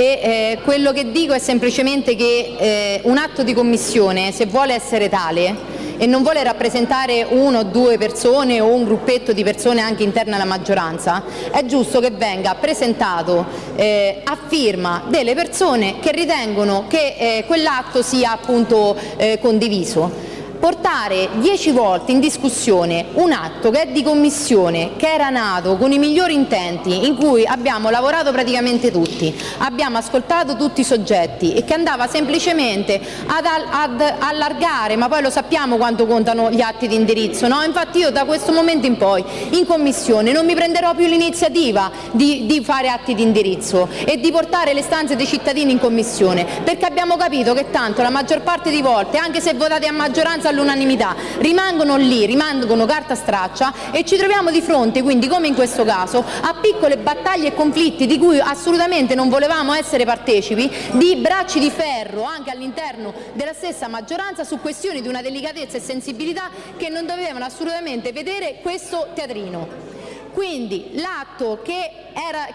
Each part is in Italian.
e eh, quello che dico è semplicemente che eh, un atto di commissione, se vuole essere tale, e non vuole rappresentare uno o due persone o un gruppetto di persone anche interne alla maggioranza, è giusto che venga presentato eh, a firma delle persone che ritengono che eh, quell'atto sia appunto eh, condiviso portare dieci volte in discussione un atto che è di commissione, che era nato con i migliori intenti, in cui abbiamo lavorato praticamente tutti, abbiamo ascoltato tutti i soggetti e che andava semplicemente ad, ad allargare, ma poi lo sappiamo quanto contano gli atti di indirizzo, no? infatti io da questo momento in poi in commissione non mi prenderò più l'iniziativa di, di fare atti di indirizzo e di portare le stanze dei cittadini in commissione, perché abbiamo capito che tanto la maggior parte di volte, anche se votate a maggioranza all'unanimità, rimangono lì, rimangono carta straccia e ci troviamo di fronte, quindi come in questo caso, a piccole battaglie e conflitti di cui assolutamente non volevamo essere partecipi, di bracci di ferro anche all'interno della stessa maggioranza su questioni di una delicatezza e sensibilità che non dovevano assolutamente vedere questo teatrino. Quindi l'atto che,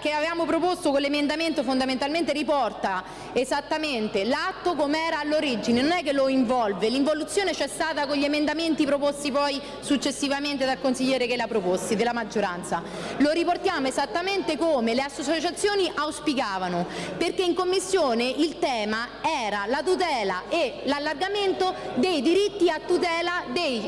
che, avevamo proposto con l'emendamento fondamentalmente riporta esattamente l'atto come era all'origine, non è che lo involve, l'involuzione c'è stata con gli emendamenti proposti poi successivamente dal consigliere che l'ha proposti, della maggioranza. Lo riportiamo esattamente come le associazioni auspicavano, perché in Commissione il tema era la tutela e l'allargamento dei diritti a tutela dei,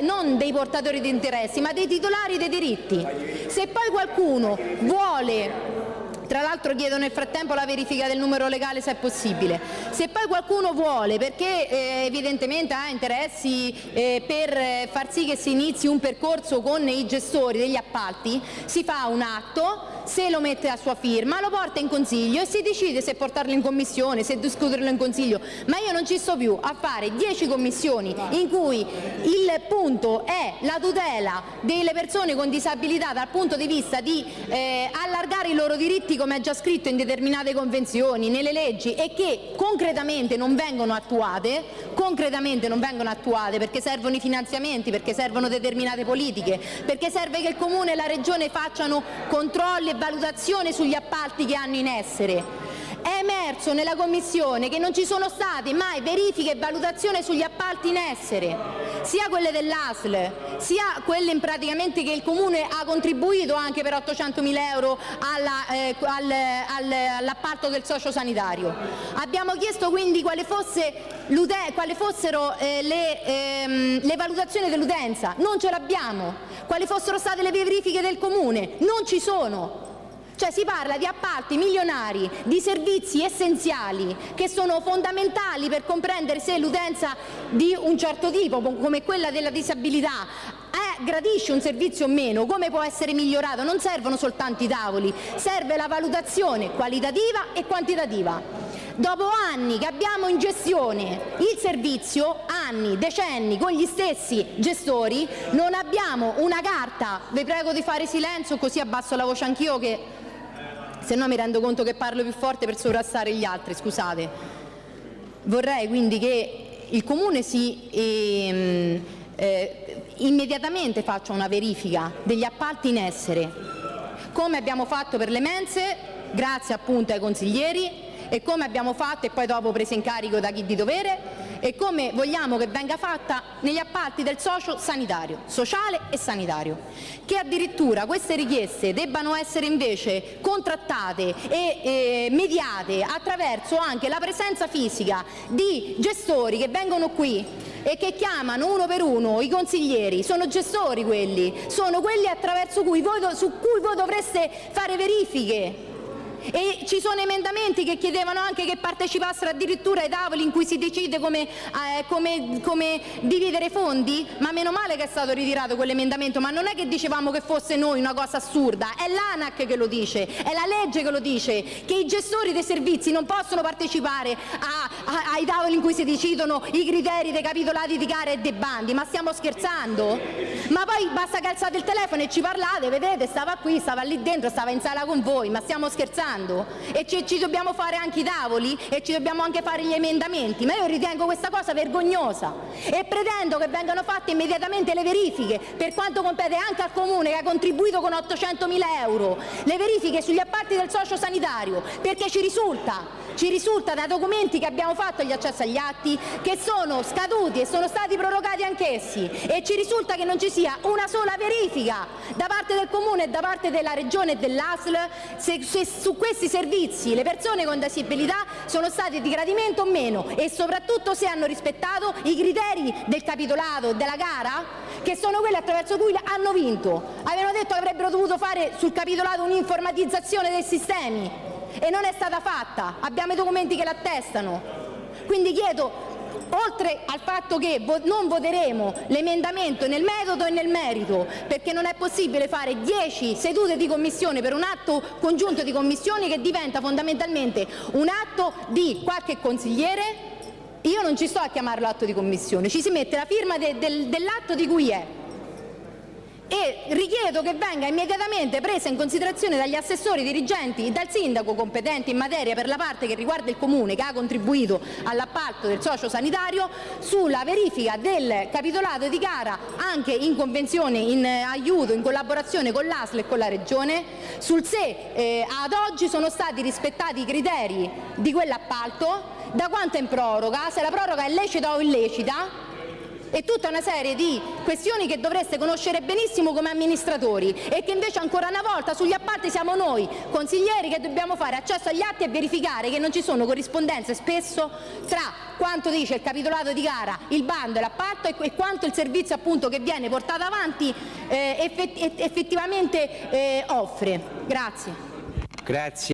non dei portatori di interessi, ma dei titolari dei diritti. Se poi qualcuno vuole tra l'altro chiedo nel frattempo la verifica del numero legale se è possibile. Se poi qualcuno vuole, perché eh, evidentemente ha interessi eh, per far sì che si inizi un percorso con i gestori degli appalti, si fa un atto se lo mette a sua firma, lo porta in consiglio e si decide se portarlo in commissione, se discuterlo in consiglio. Ma io non ci sto più a fare dieci commissioni in cui il punto è la tutela delle persone con disabilità dal punto di vista di eh, allargare i loro diritti come è già scritto in determinate convenzioni, nelle leggi e che concretamente non vengono attuate, concretamente non vengono attuate perché servono i finanziamenti, perché servono determinate politiche, perché serve che il Comune e la Regione facciano controlli e valutazione sugli appalti che hanno in essere. È emerso nella Commissione che non ci sono state mai verifiche e valutazioni sugli appalti in essere, sia quelle dell'ASL, sia quelle praticamente che il Comune ha contribuito anche per 800 mila euro eh, all'appalto del socio sanitario. Abbiamo chiesto quindi quali, fosse quali fossero eh, le, ehm, le valutazioni dell'utenza, non ce l'abbiamo, quali fossero state le verifiche del Comune, non ci sono. Cioè si parla di appalti milionari, di servizi essenziali che sono fondamentali per comprendere se l'utenza di un certo tipo, come quella della disabilità, gradisce un servizio o meno, come può essere migliorato? Non servono soltanto i tavoli, serve la valutazione qualitativa e quantitativa. Dopo anni che abbiamo in gestione il servizio, anni, decenni, con gli stessi gestori, non abbiamo una carta, vi prego di fare silenzio così abbasso la voce anch'io che se no mi rendo conto che parlo più forte per sovrastare gli altri, scusate. Vorrei quindi che il Comune si, ehm, eh, immediatamente faccia una verifica degli appalti in essere, come abbiamo fatto per le mense, grazie appunto ai consiglieri, e come abbiamo fatto e poi dopo preso in carico da chi di dovere e come vogliamo che venga fatta negli appalti del socio sanitario, sociale e sanitario. Che addirittura queste richieste debbano essere invece contrattate e eh, mediate attraverso anche la presenza fisica di gestori che vengono qui e che chiamano uno per uno i consiglieri, sono gestori quelli, sono quelli attraverso cui voi, su cui voi dovreste fare verifiche e ci sono emendamenti che chiedevano anche che partecipassero addirittura ai tavoli in cui si decide come, eh, come, come dividere fondi, ma meno male che è stato ritirato quell'emendamento, ma non è che dicevamo che fosse noi una cosa assurda, è l'ANAC che lo dice, è la legge che lo dice, che i gestori dei servizi non possono partecipare a- ai tavoli in cui si decidono i criteri dei capitolati di gara e dei bandi, ma stiamo scherzando? Ma poi basta che alzate il telefono e ci parlate, vedete, stava qui, stava lì dentro, stava in sala con voi, ma stiamo scherzando? E ci, ci dobbiamo fare anche i tavoli e ci dobbiamo anche fare gli emendamenti, ma io ritengo questa cosa vergognosa e pretendo che vengano fatte immediatamente le verifiche per quanto compete anche al Comune che ha contribuito con 800.000 euro, le verifiche sugli appalti del socio sanitario, perché ci risulta ci risulta da documenti che abbiamo fatto gli accessi agli atti che sono scaduti e sono stati prorogati anch'essi e ci risulta che non ci sia una sola verifica da parte del Comune e da parte della Regione e dell'ASL se, se su questi servizi le persone con disabilità sono state di gradimento o meno e soprattutto se hanno rispettato i criteri del capitolato della gara che sono quelli attraverso cui hanno vinto. Avevano detto che avrebbero dovuto fare sul capitolato un'informatizzazione dei sistemi e non è stata fatta, abbiamo i documenti che l'attestano. Quindi chiedo, oltre al fatto che non voteremo l'emendamento nel metodo e nel merito, perché non è possibile fare 10 sedute di commissione per un atto congiunto di commissioni che diventa fondamentalmente un atto di qualche consigliere, io non ci sto a chiamarlo atto di commissione, ci si mette la firma de del, dell'atto di cui è richiedo che venga immediatamente presa in considerazione dagli assessori dirigenti e dal sindaco competente in materia per la parte che riguarda il comune che ha contribuito all'appalto del socio sanitario sulla verifica del capitolato di gara anche in convenzione, in aiuto, in collaborazione con l'ASL e con la Regione sul se eh, ad oggi sono stati rispettati i criteri di quell'appalto, da quanto è in proroga, se la proroga è lecita o illecita e tutta una serie di questioni che dovreste conoscere benissimo come amministratori e che invece ancora una volta sugli appalti siamo noi consiglieri che dobbiamo fare accesso agli atti e verificare che non ci sono corrispondenze spesso tra quanto dice il capitolato di gara, il bando e l'appalto e quanto il servizio appunto che viene portato avanti eh, effettivamente eh, offre. Grazie. Grazie.